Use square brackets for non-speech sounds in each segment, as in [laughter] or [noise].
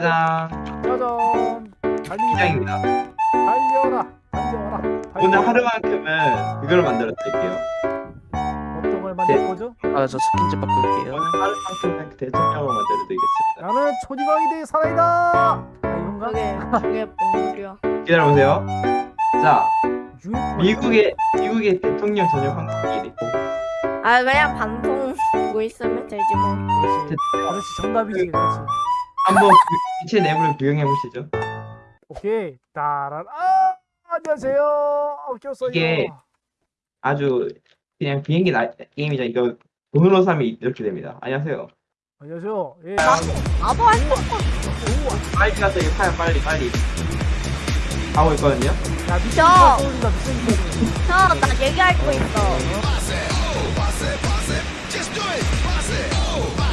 짜잔 짜잔. 달리기 시장입니다 달려라. 달려라. 오늘 달려라. 하루만큼은 그걸 만들어 드릴게요 어떤 걸 만들 거죠? 아 저 스킨집 바꿀게요 오늘 하루만큼은 대통령을 만들어 드리겠습니다 나는 초지광이 대 살아있다. 아, 이건가? 그게 그게 뭔 소리야? 기다려보세요 자. 미국의 미국의 대통령 전용 항공기 아 그냥 방송 보고 있으면 되지 뭐. 그렇지. 그렇지 정답이지. 그렇지. 한번 그 기체 내부를 구경해 보시죠 오케이. 따라. 아 안녕하세요. 어, 꼈어요. 이게- 아주 그냥 비행기 나, 게임이죠 이거 돈으로 사면 이렇게 됩니다 안녕하세요 안녕하세요. 예. 나도 할수 없어. 빨리 가서 이거 사요 빨리 빨리 하고 있거든요 야 미친 저- 소리다 미친 소리. 형나 얘기할 거 있어.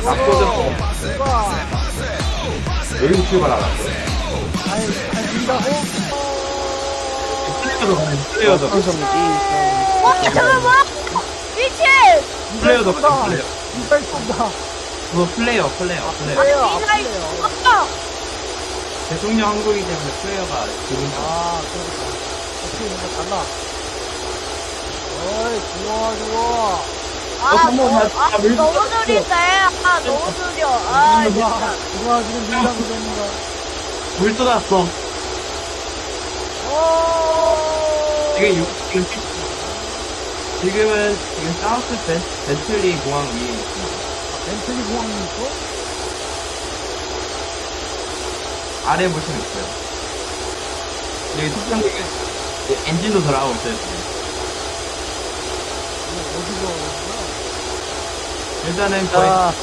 앞서서 누가? 여기서 출발하라고 아이 준다고? flare도 가면 flare도 와 뭐야? 미친! flare도. 가면 flare 쏜다. 그거 flare flare flare flare 미사일 flare. 쏜다. 대통령 항공이기 때문에 flare가 지금 아 그러겠다. 어떻게 달라. 어이 좋아 좋아. 아, 어, 한번 너무, 나- 아 너무 느린데. 아 너무 느려. 아 진짜. 누가 지금 밀당 그러는가? 물 쏟았어 오. 지금 유, 지금 피- 지금은 지금 사우스 베, 베틀리 공항 위에 있습니다. 벤틀리 공항이 있어? 아래 보시면 있어요 여기 특정 엔진도 돌아가고 있어요 지금. 이거 어디서 오는 거야? 일단은 거의 자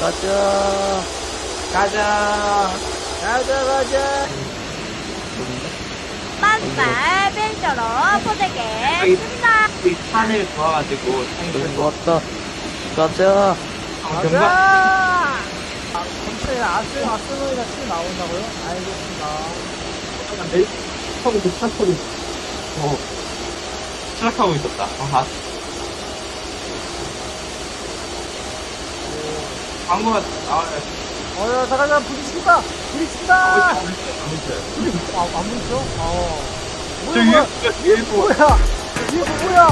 가자 가자. 가자 가자. 빤말 벤처로 포대겠습니다. 이 산을 도와가지고 산이 왔다. 가자. 가자. 전체 아스 아스노이가 치 나온다고요? 알겠습니다. 하고 그 차소리 어. 추락하고 있었다. 어, 아, 광고가 나와요 어여 잠깐만 부딪힌다. 부딪힌다. 안 아, 보여요 안 부딪혀? 어. 저 뭐야 뭐 뭐야? 이게 뭐야?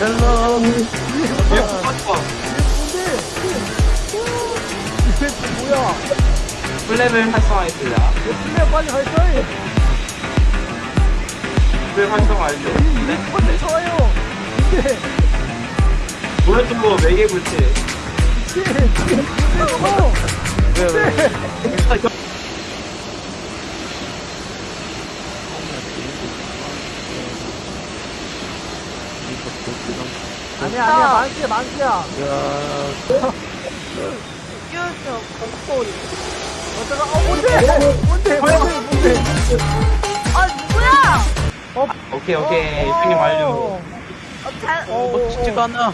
hello 이게? 뭐 이게 뭔데? 이게 뭐야? 플랩을 활성화했습니다 왜 플레이 빨리 발전해? 플랩 활성화 알죠 이게 뭔데 좋아요? 이게 오른쪽 거 매개 불치 이 왜 왜 아니야 아니야 만키야. 야 쭈쭈 목소리. 어쩌다 어 뭔데? 뭔데? 뭔데? 뭔데? 아 누구야? 오케이 오케이 형님 완료 어, 어, 잘. 어, 멋지지가 않아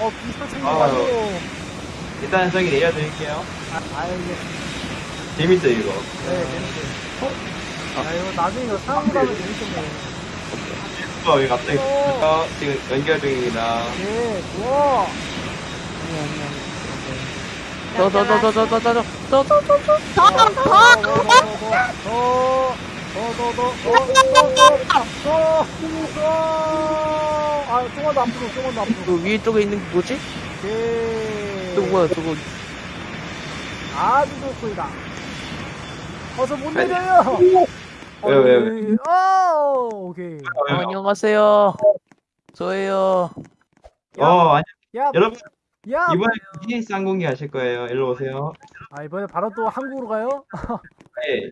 어 비슷한 아, 완료. 일단 저기 내려드릴게요 아 알겠습니다. 재밌죠 이거 네 재밌어. 야 이거 나중에 이거 상황 가면 재밌겠네. 어 여기 갑자기 어, 지금 연결 중입니다 네 좋아. 더더 더 더 더 더 더 더 더더 아, 조금만 더 앞으로, 조금만 더 앞으로. 그 위에 쪽에 있는 게 뭐지? 오 뭐야 저거 아주 좋습니다. 어서 못 내려요. 왜요, 왜요, 왜요? 어, 오케이. 어, 안녕하세요 저예요 어 아니 야, 여러분 야. 이번에 비즈니스 항공기 하실 거예요 일로 오세요 아, 이번에 바로 또 한국으로 가요? [laughs] 네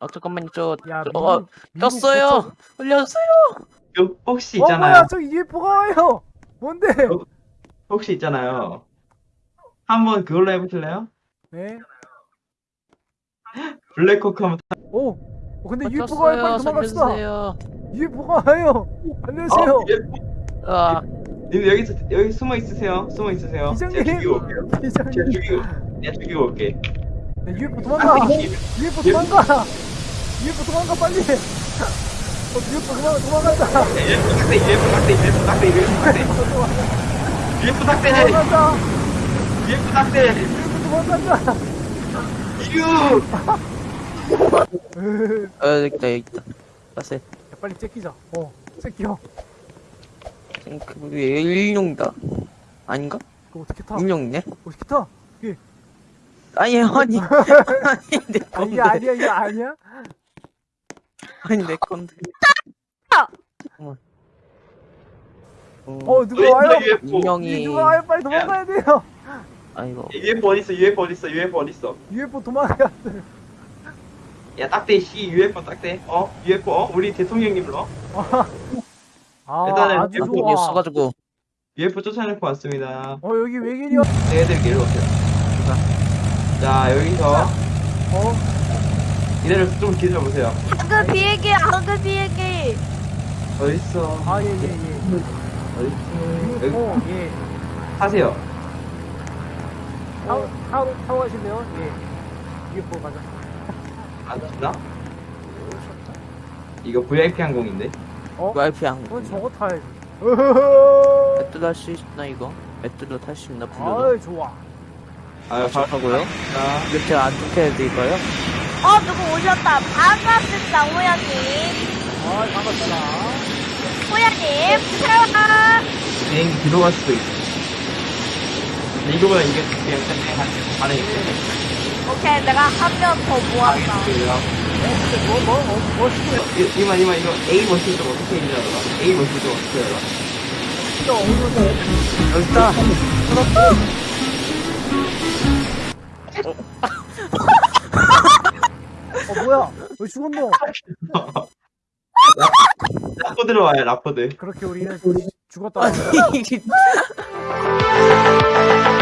아 잠깐만요 저 야, 저- 미국, 어, 미국 꼈어요 올려주세요 요 혹시 거쳐- 어, 뭐야, 있잖아요 저 UFO가 와요. 뭔데? 혹시 있잖아요 한번 그걸로 해보실래요? 네. 블랙호크 한번 타... 오. 어, 근데 UFO가 와요. 빨리 도망갑시다. 살려주세요 UFO가 와요. 안녕하세요. 어, 예. 아 님 여기 있- 여기 숨어 있으세요 숨어 있으세요 제가 기장님. 죽이고 올게요 제가 기장님. 죽이고 올게 네, UFO 도망가. UFO 도망가. UFO 도망가 빨리. 어, UFO 도망가 도망간다. 예프 탁대 도망간다. UFO 도망간다. 어 여기 있다 여기 있다 빠세 야, 빨리 째끼자. 어, 째끼어. 그 일용이다 아닌가? 그거 어떻게 타? 일용이네? 어떻게 타? 아니 아니 아니 내 아, 건데 이게 아니야, 이게 아니야? 아니 내 건데 아! 잠깐만 어, 어, 누가 와요? UFO. 인형이 누가 와요? 빨리 도망가야 돼요. 아이고 UFO 어딨어? UFO 어딨어? UFO 어딨어? UFO 도망가야 돼. 야 딱대 씨 UFO 딱대. 어? UFO 어? 우리 대통령님 불러. 아, 일단은 아주 UFO 좋아. 써가지고 UFO 쫓아내고 왔습니다. 어, 여기 외계인이야. 얘들 일로 오세요. 자 여기서 어, 이대로 좀 기다려 보세요. 한글 비행기 한글 비행기 어딨어? 아, 예, 예, 예. 어? 예. 타세요. 타고, 타고, 타고 가실래요? 예. UFO 가자. 안 타나? 이거 VIP 항공인데. 어? 와이프 안 그건 저거 타야지. 배틀 할수 있나 이거? 배틀로 탈수 있나 불러도 아이, 좋아. 아유 바로 하고요 자, 이렇게 안 좋게 해드릴까요? 어 누구 오셨다 반갑습니다 호야님 아, 반갑다. 호야님 세와 비행기 뒤로 갈 수도 있어. 근데 이거보다 이게 그냥 그냥 반응 있어. 오케이 내가 한 명 더 모았다 뭐, 뭐, 뭐, 뭐 시켜? 이만 이만 이거 A 버튼 좀 어떻게 일하더라? A 버튼 좀 어떻게 해라? 시켜, 어디서 여기 있다 어, 뭐야? 왜 죽었노? [laughs] 라포 들어와요 라포드. 그렇게 우리는 죽었다. [laughs] [laughs]